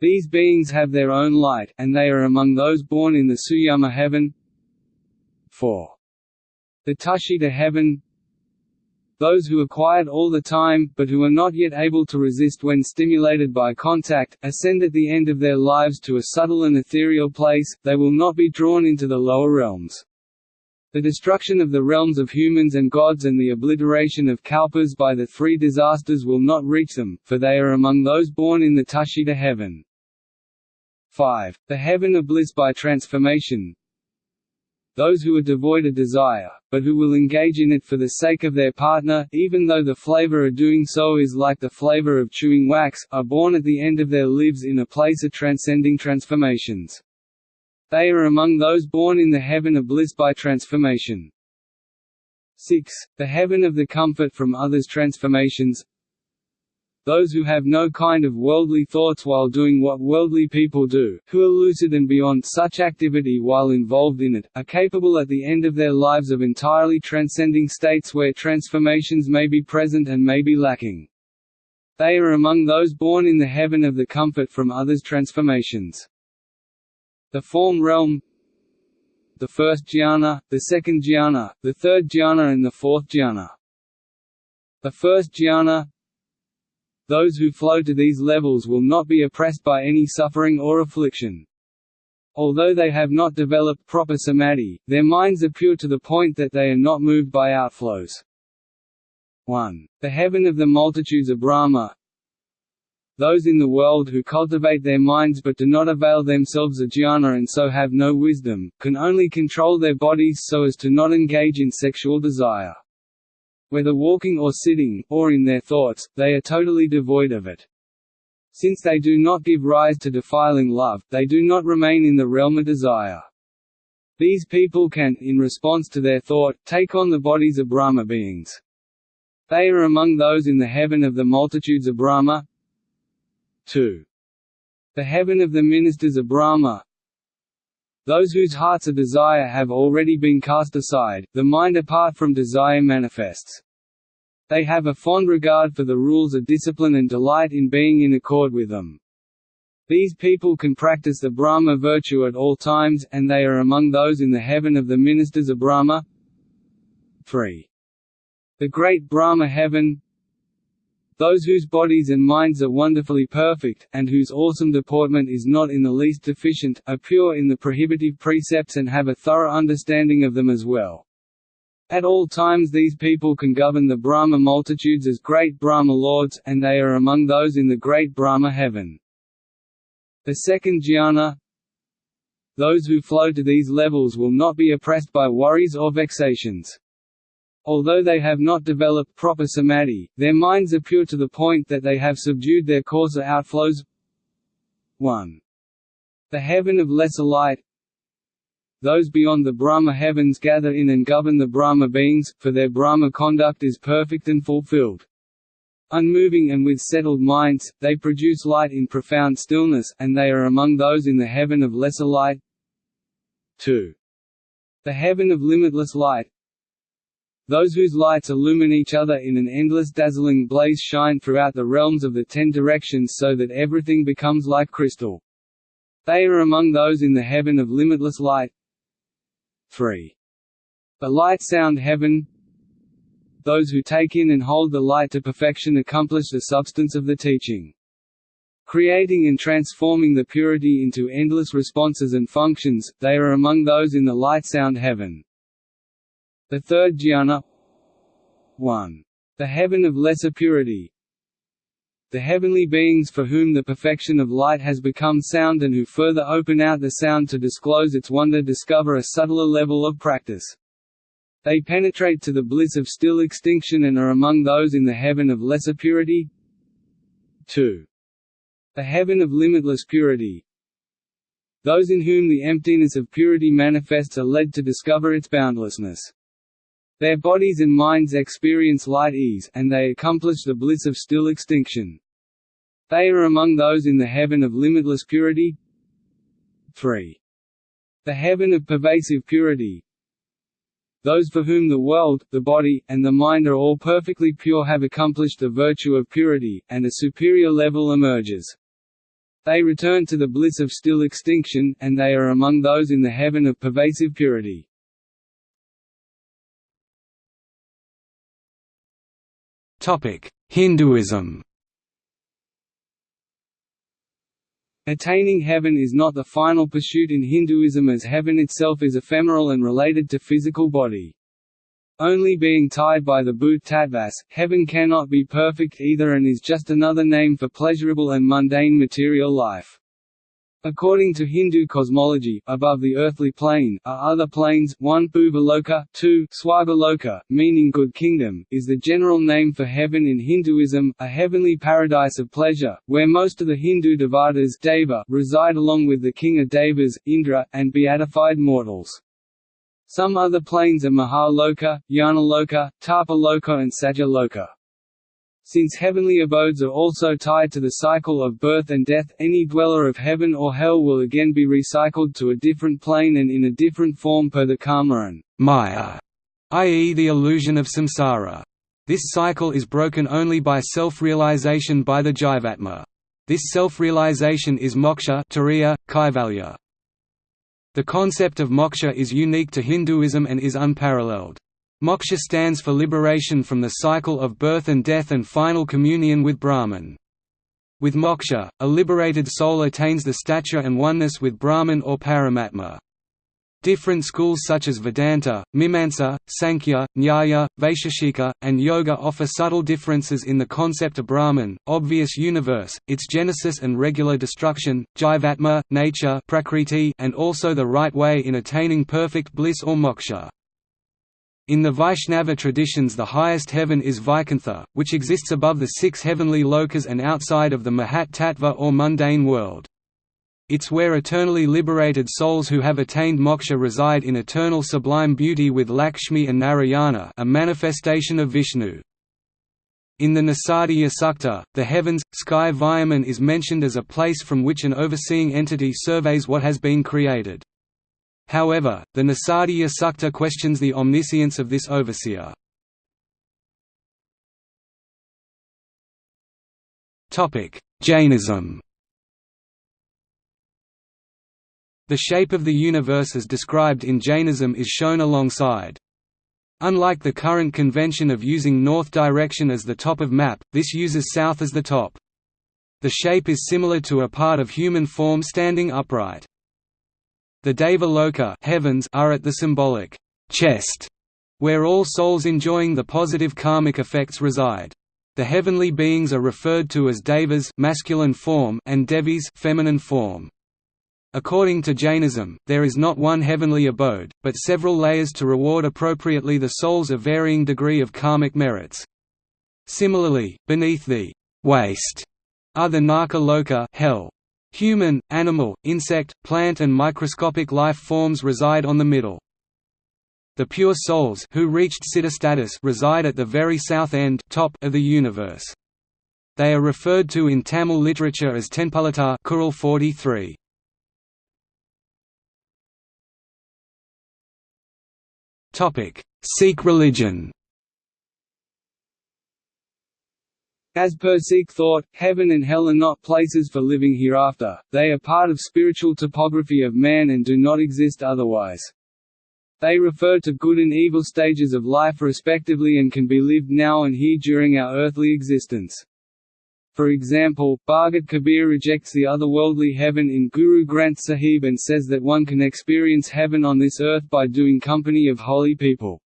These beings have their own light, and they are among those born in the Suyama heaven 4. The Tushita heaven Those who are quiet all the time, but who are not yet able to resist when stimulated by contact, ascend at the end of their lives to a subtle and ethereal place, they will not be drawn into the lower realms. The destruction of the realms of humans and gods and the obliteration of kalpas by the three disasters will not reach them, for they are among those born in the Tushita heaven. 5. The heaven of bliss by transformation those who are devoid of desire, but who will engage in it for the sake of their partner, even though the flavor of doing so is like the flavor of chewing wax, are born at the end of their lives in a place of transcending transformations. They are among those born in the heaven of bliss by transformation. 6. The heaven of the comfort from others' transformations those who have no kind of worldly thoughts while doing what worldly people do, who are lucid and beyond such activity while involved in it, are capable at the end of their lives of entirely transcending states where transformations may be present and may be lacking. They are among those born in the heaven of the comfort from others' transformations. The form realm the first jhana, the second jhana, the third jhana and the fourth jhana. The first jhana, those who flow to these levels will not be oppressed by any suffering or affliction. Although they have not developed proper samadhi, their minds are pure to the point that they are not moved by outflows. 1. The heaven of the multitudes of Brahma Those in the world who cultivate their minds but do not avail themselves of jhana and so have no wisdom, can only control their bodies so as to not engage in sexual desire. Whether walking or sitting, or in their thoughts, they are totally devoid of it. Since they do not give rise to defiling love, they do not remain in the realm of desire. These people can, in response to their thought, take on the bodies of Brahma beings. They are among those in the heaven of the multitudes of Brahma. 2. The heaven of the ministers of Brahma Those whose hearts of desire have already been cast aside, the mind apart from desire manifests. They have a fond regard for the rules of discipline and delight in being in accord with them. These people can practice the Brahma virtue at all times, and they are among those in the heaven of the ministers of Brahma. 3. The great Brahma heaven Those whose bodies and minds are wonderfully perfect, and whose awesome deportment is not in the least deficient, are pure in the prohibitive precepts and have a thorough understanding of them as well. At all times these people can govern the Brahma multitudes as great Brahma lords, and they are among those in the great Brahma heaven. The second jhana Those who flow to these levels will not be oppressed by worries or vexations. Although they have not developed proper samadhi, their minds are pure to the point that they have subdued their coarser outflows 1. The heaven of lesser light those beyond the Brahma heavens gather in and govern the Brahma beings, for their Brahma conduct is perfect and fulfilled. Unmoving and with settled minds, they produce light in profound stillness, and they are among those in the heaven of lesser light. 2. The heaven of limitless light those whose lights illumine each other in an endless dazzling blaze shine throughout the realms of the ten directions so that everything becomes like crystal. They are among those in the heaven of limitless light. 3. The light sound heaven Those who take in and hold the light to perfection accomplish the substance of the teaching. Creating and transforming the purity into endless responses and functions, they are among those in the light sound heaven. The third jhana 1. The heaven of lesser purity The heavenly beings for whom the perfection of light has become sound and who further open out the sound to disclose its wonder discover a subtler level of practice. They penetrate to the bliss of still extinction and are among those in the heaven of lesser purity 2. The heaven of limitless purity Those in whom the emptiness of purity manifests are led to discover its boundlessness. Their bodies and minds experience light ease, and they accomplish the bliss of still extinction. They are among those in the heaven of limitless purity. 3. The heaven of pervasive purity Those for whom the world, the body, and the mind are all perfectly pure have accomplished the virtue of purity, and a superior level emerges. They return to the bliss of still extinction, and they are among those in the heaven of pervasive purity. Hinduism Attaining heaven is not the final pursuit in Hinduism as heaven itself is ephemeral and related to physical body. Only being tied by the bhut tattvas, heaven cannot be perfect either and is just another name for pleasurable and mundane material life. According to Hindu cosmology, above the earthly plane, are other planes, one Bhuvaloka, two Swargaloka, meaning good kingdom, is the general name for heaven in Hinduism, a heavenly paradise of pleasure, where most of the Hindu devatas deva reside along with the king of devas, Indra, and beatified mortals. Some other planes are Mahaloka, Janaloka, Tapaloka and Satyaloka. Since heavenly abodes are also tied to the cycle of birth and death, any dweller of heaven or hell will again be recycled to a different plane and in a different form per the karma and maya, i.e. the illusion of samsara. This cycle is broken only by self-realization by the jivatma. This self-realization is moksha turiya, kaivalya. The concept of moksha is unique to Hinduism and is unparalleled. Moksha stands for liberation from the cycle of birth and death and final communion with Brahman. With moksha, a liberated soul attains the stature and oneness with Brahman or Paramatma. Different schools such as Vedanta, Mimamsa, Sankhya, Nyaya, Vaisheshika, and Yoga offer subtle differences in the concept of Brahman, obvious universe, its genesis and regular destruction, Jivatma, nature prakriti, and also the right way in attaining perfect bliss or moksha. In the Vaishnava traditions the highest heaven is Vaikuntha, which exists above the six heavenly lokas and outside of the Mahat Tattva or mundane world. It's where eternally liberated souls who have attained moksha reside in eternal sublime beauty with Lakshmi and Narayana a manifestation of Vishnu. In the Nasadiya Sukta, the heavens, sky Vyoman is mentioned as a place from which an overseeing entity surveys what has been created. However, the Nasadiya Sukta questions the omniscience of this overseer. Jainism The shape of the universe as described in Jainism is shown alongside. Unlike the current convention of using north direction as the top of map, this uses south as the top. The shape is similar to a part of human form standing upright. The Deva Loka heavens are at the symbolic chest, where all souls enjoying the positive karmic effects reside. The heavenly beings are referred to as devas masculine form and devis feminine form. According to Jainism, there is not one heavenly abode, but several layers to reward appropriately the souls of varying degree of karmic merits. Similarly, beneath the waste are the Narka Loka hell, Human, animal, insect, plant and microscopic life forms reside on the middle. The pure souls who reached siddha status reside at the very south end top of the universe. They are referred to in Tamil literature as Tenpalata Kural 43. Sikh religion As per Sikh thought, heaven and hell are not places for living hereafter, they are part of spiritual topography of man and do not exist otherwise. They refer to good and evil stages of life respectively and can be lived now and here during our earthly existence. For example, Bhagat Kabir rejects the otherworldly heaven in Guru Granth Sahib and says that one can experience heaven on this earth by doing company of holy people.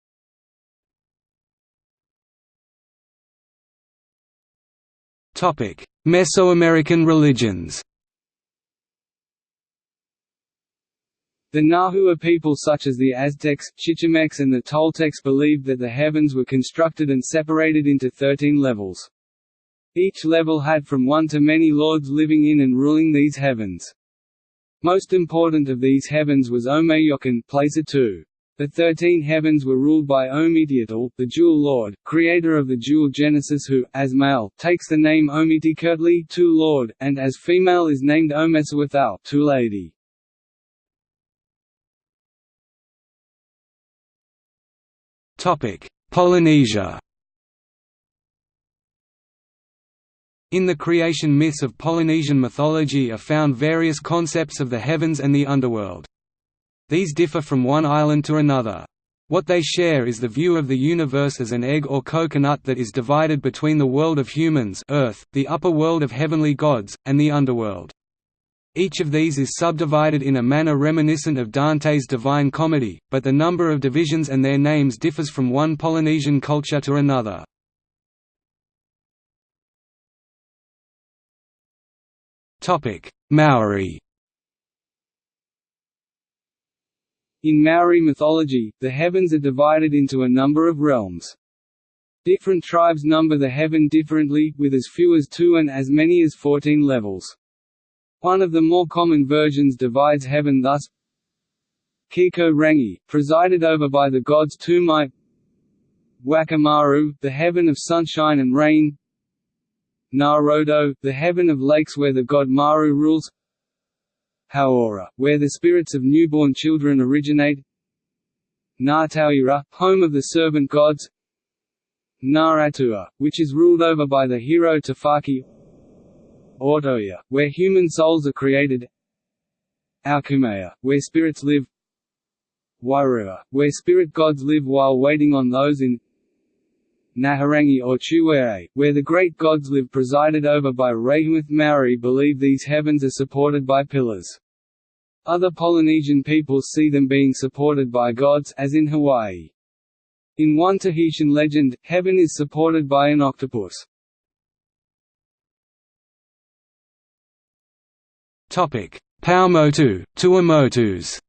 Mesoamerican religions The Nahua people such as the Aztecs, Chichimecs and the Toltecs believed that the heavens were constructed and separated into thirteen levels. Each level had from one to many lords living in and ruling these heavens. Most important of these heavens was Omeyocan Placer 2. The thirteen heavens were ruled by Ometeotl, the Jewel Lord, creator of the Jewel Genesis who, as male, takes the name Ometeotli two Lord, and as female is named Ometeotl two Lady. Polynesia In the creation myths of Polynesian mythology are found various concepts of the heavens and the underworld. These differ from one island to another. What they share is the view of the universe as an egg or coconut that is divided between the world of humans Earth, the upper world of heavenly gods, and the underworld. Each of these is subdivided in a manner reminiscent of Dante's Divine Comedy, but the number of divisions and their names differs from one Polynesian culture to another. Maori In Maori mythology, the heavens are divided into a number of realms. Different tribes number the heaven differently, with as few as two and as many as fourteen levels. One of the more common versions divides heaven thus Kiko Rangi, presided over by the gods Tumai Wakamaru, the heaven of sunshine and rain Narodo, the heaven of lakes where the god Maru rules Hauora, where the spirits of newborn children originate. Ngātautira, home of the servant gods. Ngāratua, which is ruled over by the hero Tawhaki Otoia, where human souls are created. Aukumaya, where spirits live. Wairua, where spirit gods live while waiting on those in. Naharangi or Chuere, where the great gods live presided over by Rahimuth Maori believe these heavens are supported by pillars. Other Polynesian peoples see them being supported by gods as in Hawaii. In one Tahitian legend, heaven is supported by an octopus. Topic: Paumotu, Tuamotus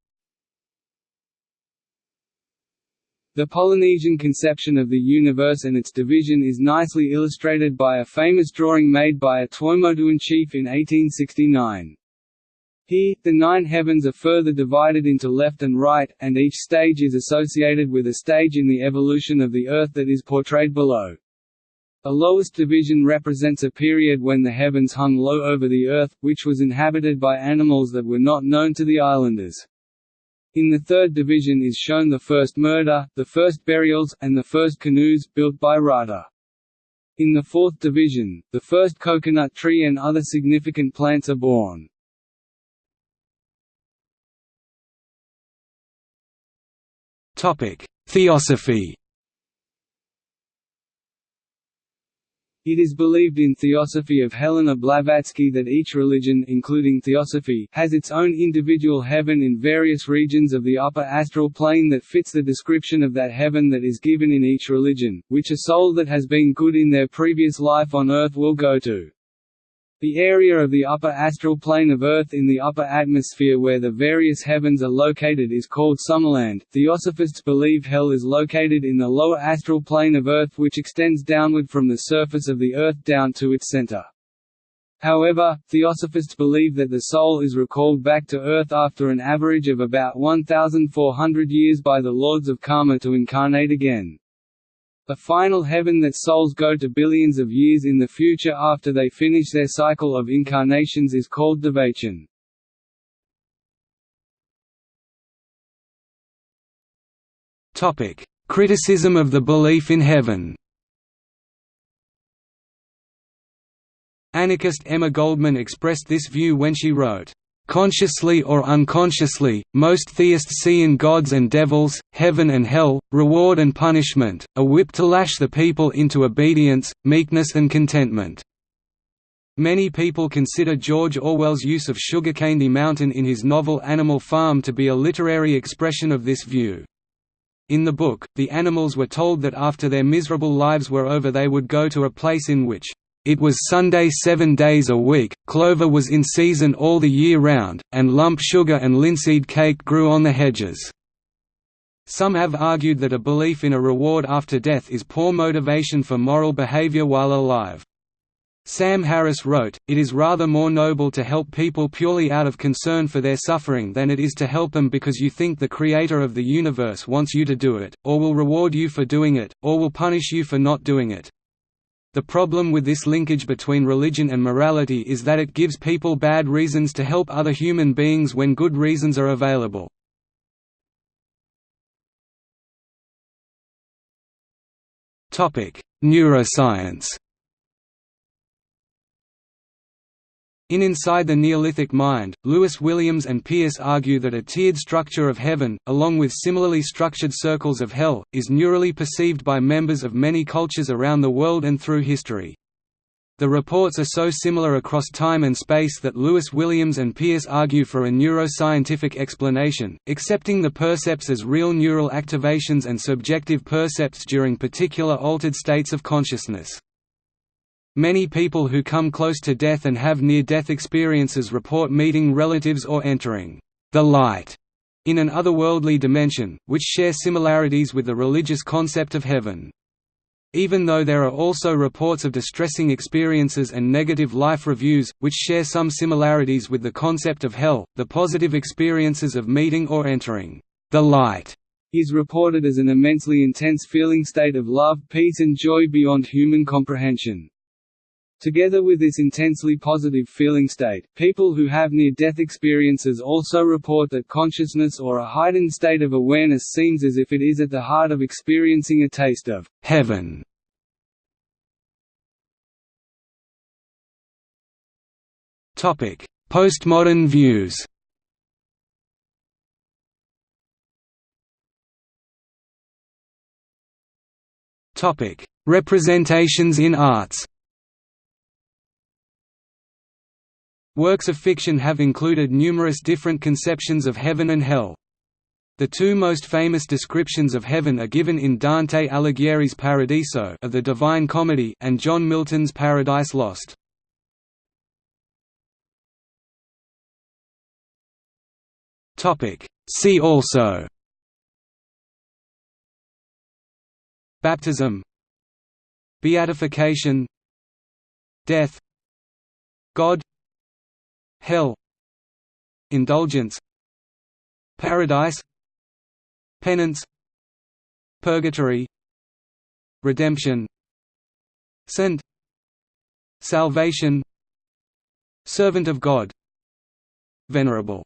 The Polynesian conception of the universe and its division is nicely illustrated by a famous drawing made by a Tuamotuan chief in 1869. Here, the nine heavens are further divided into left and right, and each stage is associated with a stage in the evolution of the Earth that is portrayed below. The lowest division represents a period when the heavens hung low over the Earth, which was inhabited by animals that were not known to the islanders. In the third division is shown the first murder, the first burials, and the first canoes, built by Rata. In the fourth division, the first coconut tree and other significant plants are born. Theosophy It is believed in Theosophy of Helena Blavatsky that each religion including Theosophy has its own individual heaven in various regions of the upper astral plane that fits the description of that heaven that is given in each religion, which a soul that has been good in their previous life on earth will go to. The area of the upper astral plane of Earth in the upper atmosphere where the various heavens are located is called Summerland. Theosophists believe Hell is located in the lower astral plane of Earth which extends downward from the surface of the Earth down to its center. However, Theosophists believe that the soul is recalled back to Earth after an average of about 1,400 years by the lords of karma to incarnate again. A final heaven that souls go to billions of years in the future after they finish their cycle of incarnations is called Devachan. Criticism of the belief in heaven Anarchist Emma Goldman expressed this view when she wrote, Consciously or unconsciously, most theists see in gods and devils, heaven and hell, reward and punishment, a whip to lash the people into obedience, meekness and contentment. Many people consider George Orwell's use of Sugarcandy Mountain in his novel Animal Farm to be a literary expression of this view. In the book, the animals were told that after their miserable lives were over they would go to a place in which it was Sunday seven days a week, clover was in season all the year round, and lump sugar and linseed cake grew on the hedges. Some have argued that a belief in a reward after death is poor motivation for moral behavior while alive. Sam Harris wrote, It is rather more noble to help people purely out of concern for their suffering than it is to help them because you think the creator of the universe wants you to do it, or will reward you for doing it, or will punish you for not doing it. The problem with this linkage between religion and morality is that it gives people bad reasons to help other human beings when good reasons are available. Neuroscience In Inside the Neolithic Mind, Lewis Williams and Pearce argue that a tiered structure of heaven, along with similarly structured circles of hell, is neurally perceived by members of many cultures around the world and through history. The reports are so similar across time and space that Lewis Williams and Pearce argue for a neuroscientific explanation, accepting the percepts as real neural activations and subjective percepts during particular altered states of consciousness. Many people who come close to death and have near-death experiences report meeting relatives or entering the light in an otherworldly dimension, which share similarities with the religious concept of heaven. Even though there are also reports of distressing experiences and negative life reviews, which share some similarities with the concept of hell, the positive experiences of meeting or entering the light is reported as an immensely intense feeling state of love, peace and joy beyond human comprehension. Together with this intensely positive feeling state, people who have near-death experiences also report that consciousness or a heightened state of awareness seems as if it is at the heart of experiencing a taste of heaven. Postmodern views Representations in arts Works of fiction have included numerous different conceptions of heaven and hell. The two most famous descriptions of heaven are given in Dante Alighieri's Paradiso of the Divine Comedy and John Milton's Paradise Lost. Topic: See also. Baptism. Beatification. Death. God Hell Indulgence Paradise Penance Purgatory Redemption Sent Salvation Servant of God Venerable